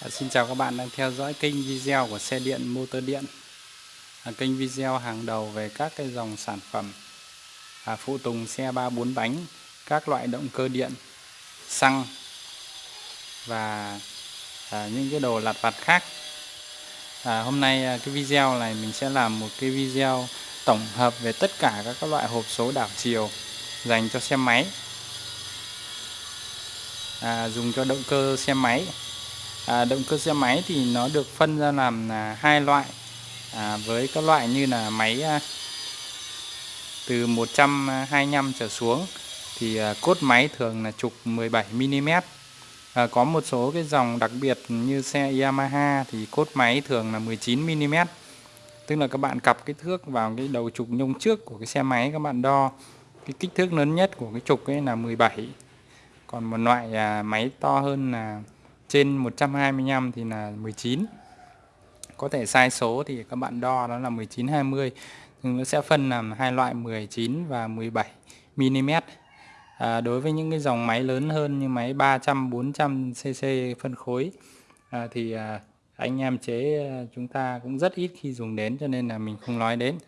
À, xin chào các bạn đang theo dõi kênh video của xe điện motor điện. À, kênh video hàng đầu về các cái dòng sản phẩm à, phụ tùng xe ba bốn bánh các loại động cơ điện xăng và à, những cái đồ lặt vặt khác. À, hôm nay à, cái video này mình sẽ làm một cái video tổng hợp về tất cả các loại hộp số đảo chiều dành cho xe máy. À, dùng cho động cơ xe máy à, động cơ xe máy thì nó được phân ra làm à, hai loại. À, với các loại như là máy à, từ 125 à, trở xuống thì à, cốt máy thường là trục 17 mm à, có một số cái dòng đặc biệt như xe Yamaha thì cốt máy thường là 19 mm tức là các bạn cặp cái thước vào cái đầu trục nhông trước của cái xe máy các bạn đo. Cái kích thước lớn nhất của cái trục ấy là 17 còn một loại à, máy to hơn là trên 125 thì là 19 có thể sai số thì các bạn đo đó là 19 20 nhưng nó sẽ phân làm hai loại 19 và 17 mm. À, đối với những cái dòng máy lớn hơn như máy 300 400 cc phân khối à, thì à, anh em chế à, chúng ta cũng rất ít khi dùng đến cho nên là mình không nói đến.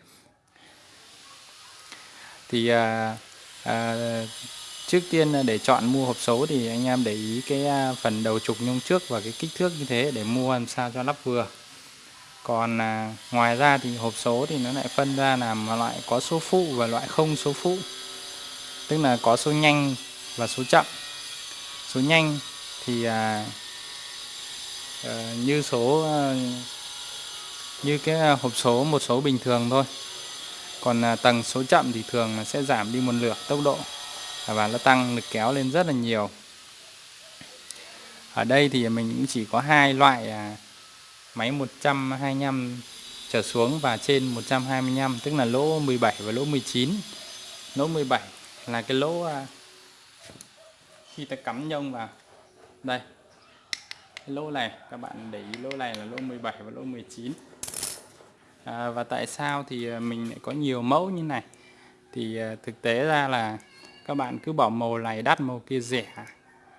Thì à, à, trước tiên à, để chọn mua hộp số thì anh em để ý cái à, phần đầu trục nhông trước và cái kích thước như thế để mua làm sao cho lắp vừa. Còn à, ngoài ra thì hộp số thì nó lại phân ra làm loại có số phụ và loại không số phụ. Tức là có số nhanh và số chậm. Số nhanh thì à, à, như số à, như cái à, hộp số một số bình thường thôi. Còn à, tầng số chậm thì thường sẽ giảm đi một lượt tốc độ và nó tăng lực kéo lên rất là nhiều. Ở đây thì mình cũng chỉ có hai loại à, máy 125 trở xuống và trên 125 tức là lỗ 17 và lỗ 19 lỗ 17 là cái lỗ à, khi ta cắm nhông vào. Đây cái lỗ này các bạn để ý lỗ này là lỗ 17 và lỗ 19 à, và tại sao thì à, mình lại có nhiều mẫu như này? Thì à, thực tế ra là các bạn cứ bảo màu này đắt màu kia rẻ.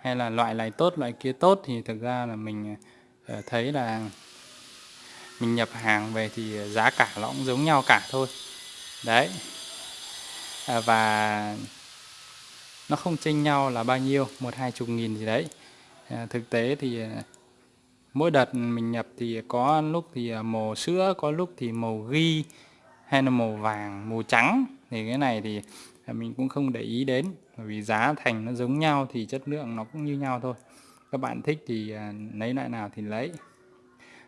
Hay là loại này tốt loại kia tốt thì thực ra là mình ờ, thấy là mình nhập hàng về thì giá cả nó cũng giống nhau cả thôi. Đấy. À, và nó không chênh nhau là bao nhiêu một hai chục nghìn gì đấy. À, thực tế thì ờ, mỗi đợt mình nhập thì có lúc thì ờ, màu sữa có lúc thì màu ghi hay là màu vàng màu trắng. Thì cái này thì mình cũng không để ý đến. Bởi vì giá thành nó giống nhau thì chất lượng nó cũng như nhau thôi. Các bạn thích thì à, lấy loại nào thì lấy.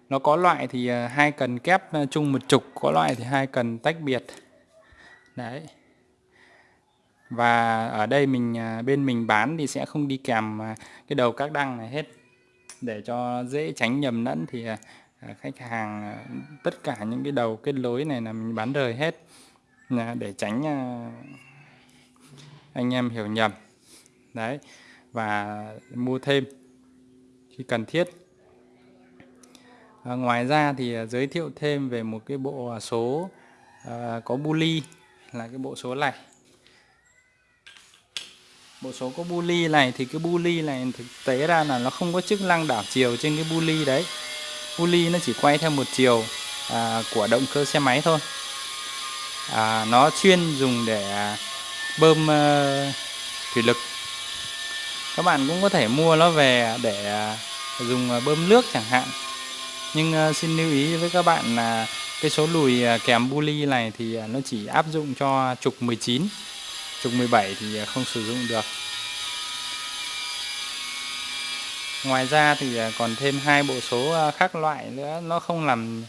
Nó có loại thì à, hai cần kép à, chung một trục, có loại thì hai cần tách biệt. Đấy. Và ở đây mình bên mình bán thì sẽ không đi kèm cái đầu các đăng này hết. Để cho dễ tránh nhầm lẫn thì khách hàng tất cả những cái đầu kết nối này là mình bán rời hết. Để tránh anh em hiểu nhầm. Đấy và mua thêm khi cần thiết. À, ngoài ra thì à, giới thiệu thêm về một cái bộ à, số à, có buli là cái bộ số này. Bộ số có buli này thì cái buli này thực tế ra là nó không có chức năng đảo chiều trên cái buli đấy. Buli nó chỉ quay theo một chiều à, của động cơ xe máy thôi. À, nó chuyên dùng để à, bơm ờ, thủy lực. Các bạn cũng có thể mua nó về để ờ, dùng ờ, bơm nước chẳng hạn. Nhưng xin lưu ý với các bạn là cái số lùi kèm buli này thì nó chỉ áp dụng cho trục 19 trục 17 thì không sử dụng được. Ngoài ra thì còn thêm hai bộ số khác loại nữa. Nó không nằm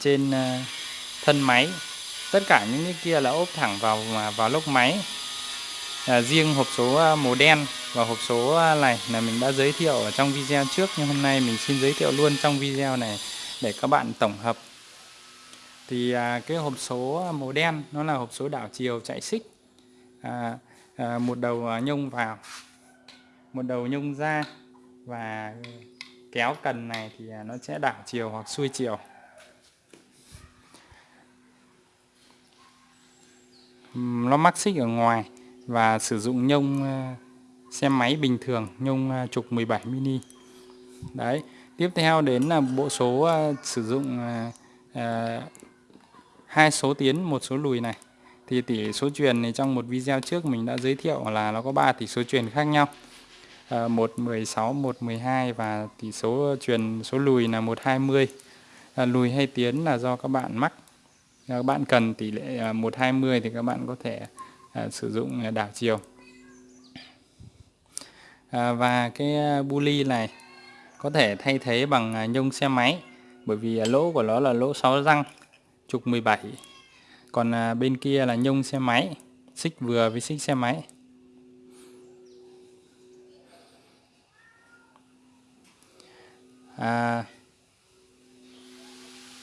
trên thân máy tất cả những cái kia là ốp thẳng vào vào lốc máy. À, riêng hộp số à, màu đen và hộp số à, này là mình đã giới thiệu ở trong video trước nhưng hôm nay mình xin giới thiệu luôn trong video này để các bạn tổng hợp. Thì à, cái hộp số à, màu đen nó là hộp số đảo chiều chạy xích. À, à, một đầu nhông vào một đầu nhông ra và kéo cần này thì nó sẽ đảo chiều hoặc xuôi chiều. Nó mắc xích ở ngoài và sử dụng nhông ờ, xe máy bình thường nhông ờ, trục 17 mini. Đấy tiếp theo đến là bộ số ờ, sử dụng hai số tiến một số lùi này. Thì tỷ số truyền thì trong một video trước mình đã giới thiệu là nó có 3 tỷ số truyền khác nhau. À, 116, 112 và tỷ số truyền số lùi là 120 à, lùi hay tiến là do các bạn mắc các bạn cần tỷ lệ à, 120 thì các bạn có thể à, sử dụng à, đảo chiều. Và cái bully này có thể thay thế bằng nhông xe máy bởi vì lỗ của nó là lỗ 6 răng trục 17 còn bên kia là nhông xe máy xích vừa với xích xe máy. À,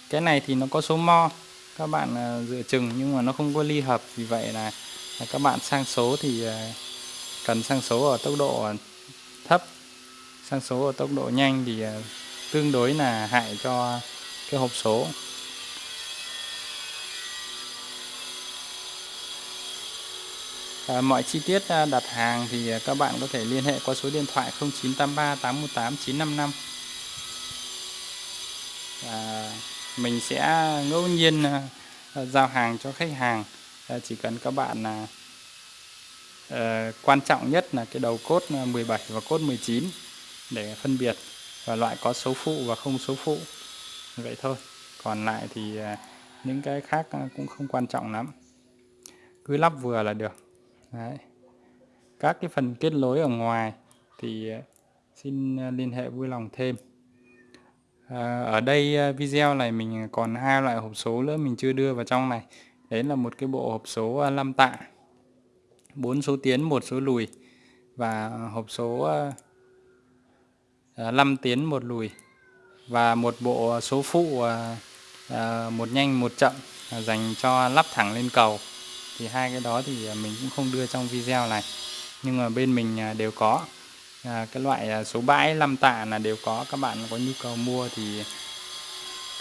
cái này thì nó có số mo các bạn à, dựa chừng nhưng mà nó không có ly hợp. Vì vậy là, các bạn sang số thì à, cần sang số ở tốc độ thấp. Sang số ở tốc độ nhanh thì à, tương đối là hại cho cái hộp số. À, mọi chi tiết à, đặt hàng thì các bạn có thể liên hệ qua số điện thoại 0983 818 955 à, mình sẽ ngẫu nhiên ờ, ờ, giao hàng cho khách hàng. Ờ, chỉ cần các bạn là quan trọng nhất là cái đầu cốt 17 và cốt 19 để phân biệt và loại có số phụ và không số phụ. Vậy thôi. Còn lại thì những cái khác cũng không quan trọng lắm. Cứ lắp vừa là được. Đấy. Các cái phần kết nối ở ngoài thì xin liên hệ vui lòng thêm. À, ở đây ờ, video này mình còn hai loại hộp số nữa mình chưa đưa vào trong này. Đấy là một cái bộ hộp số ờ, 5 tạ. 4 số tiến, một số lùi. Và hộp số 5 tiến, một lùi. Và một bộ số phụ một nhanh một chậm dành cho lắp thẳng lên cầu. Thì hai cái đó thì mình cũng không đưa trong video này. Nhưng mà bên mình đều có à, cái loại à, số bãi 5 tạ là đều có các bạn có nhu cầu mua thì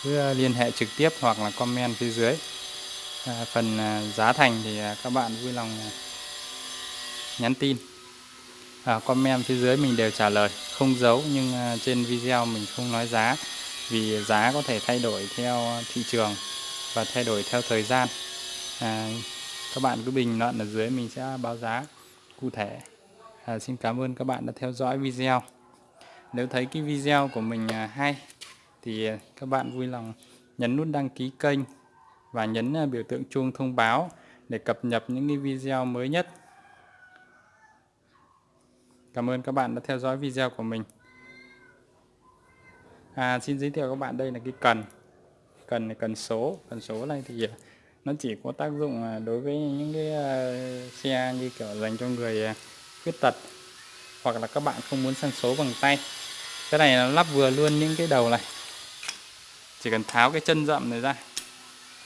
cứ à, liên hệ trực tiếp hoặc là comment phía dưới. À, phần à, giá thành thì các bạn vui lòng nhắn tin. À, comment phía dưới mình đều trả lời không giấu nhưng trên video mình không nói giá vì giá có thể thay đổi theo thị trường và thay đổi theo thời gian. À, các bạn cứ bình luận ở dưới mình sẽ báo giá cụ thể à, xin cảm ơn các bạn đã theo dõi video. Nếu thấy cái video của mình à, hay thì à, các bạn vui lòng nhấn nút đăng ký kênh và nhấn à, biểu tượng chuông thông báo để cập nhật những cái video mới nhất. Cảm ơn các bạn đã theo dõi video của mình. À, Xin giới thiệu các bạn đây là cái cần. Cần này cần số. Cần số này thì nó chỉ có tác dụng đối với những cái xe như kiểu dành cho người khuyết tật, hoặc là các bạn không muốn sang số bằng tay. Cái này nó lắp vừa luôn những cái đầu này. Chỉ cần tháo cái chân rậm này ra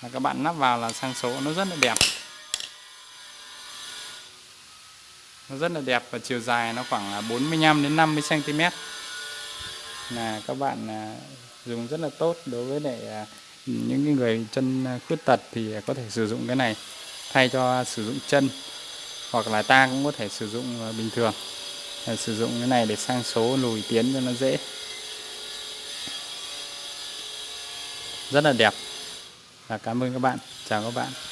là các bạn lắp vào là sang số nó rất là đẹp. Nó rất là đẹp và chiều dài nó khoảng 45 đến 50 cm là các bạn à, dùng rất là tốt đối với lại à, những người chân khuyết tật thì có thể sử dụng cái này thay cho sử dụng chân hoặc là ta cũng có thể sử dụng ờ, bình thường. Ờ, sử dụng cái này để sang số, lùi tiến cho nó dễ. Rất là đẹp. Và cảm ơn các bạn. Chào các bạn.